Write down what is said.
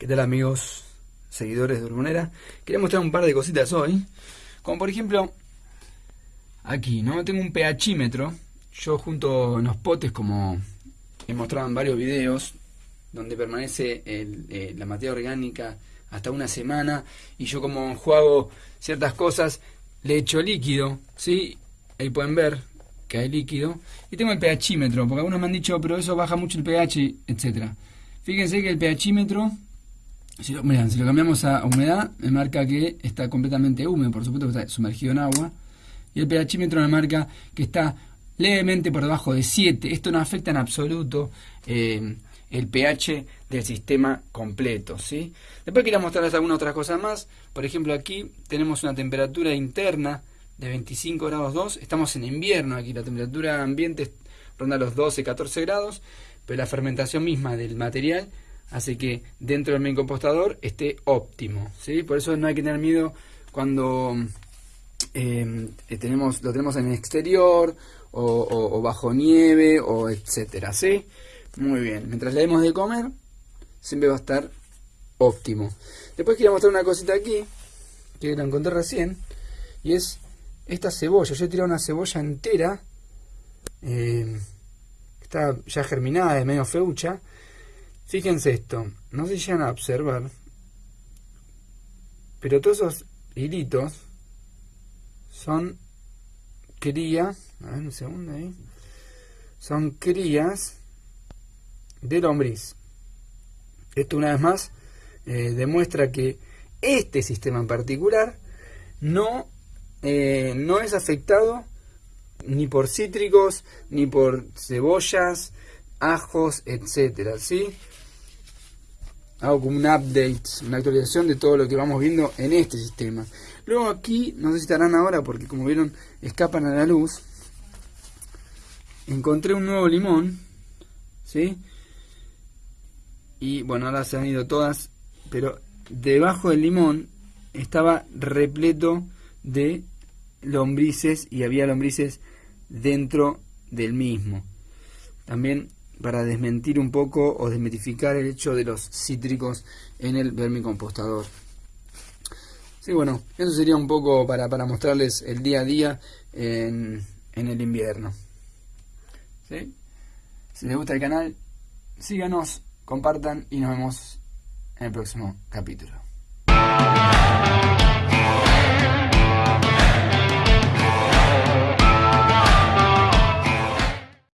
¿Qué tal amigos, seguidores de Urbonera? Quería mostrar un par de cositas hoy. Como por ejemplo, aquí, ¿no? Tengo un pHímetro. Yo junto en los potes, como he mostrado en varios videos, donde permanece eh, la materia orgánica hasta una semana. Y yo como juego ciertas cosas, le echo líquido, ¿sí? Ahí pueden ver que hay líquido. Y tengo el pHímetro, porque algunos me han dicho, pero eso baja mucho el pH, etcétera. Fíjense que el pHímetro si lo, cambiamos a humedad, me marca que está completamente húmedo, por supuesto que está sumergido en agua. Y el pHímetro me marca que está levemente por debajo de 7. Esto no afecta en absoluto eh, el pH del sistema completo. ¿sí? Después quería mostrarles algunas otras cosas más. Por ejemplo, aquí tenemos una temperatura interna de 25 grados 2. Estamos en invierno aquí, la temperatura ambiente ronda los 12, 14 grados, pero la fermentación misma del material hace que dentro del compostador esté óptimo. ¿sí? Por eso no hay que tener miedo cuando eh, tenemos, lo tenemos en el exterior o, bajo nieve o etcétera. ¿sí? Muy bien, mientras le demos de comer, siempre va a estar óptimo. Después quiero mostrar una cosita aquí, que la encontré recién, y es esta cebolla. Yo he tirado una cebolla entera, eh, está ya germinada, es medio feucha, Fíjense esto, no se llegan a observar, pero todos esos hilitos son crías, a ver un segundo ahí, son crías de lombriz. Esto una vez más eh, demuestra que este sistema en particular no, eh, no es afectado ni por cítricos, ni por cebollas, ajos, etcétera, ¿sí? hago como un update, una actualización de todo lo que vamos viendo en este sistema. Luego aquí, no sé si estarán ahora porque como vieron escapan a la luz, encontré un nuevo limón, ¿sí? Y bueno, ahora se han ido todas, pero debajo del limón estaba repleto de lombrices y había lombrices dentro del mismo. También para desmentir un poco o desmitificar el hecho de los cítricos en el vermicompostador. Sí, bueno, eso sería un poco para, para mostrarles el día a día en, en el invierno. ¿Sí? Si les gusta el canal, síganos, compartan y nos vemos en el próximo capítulo.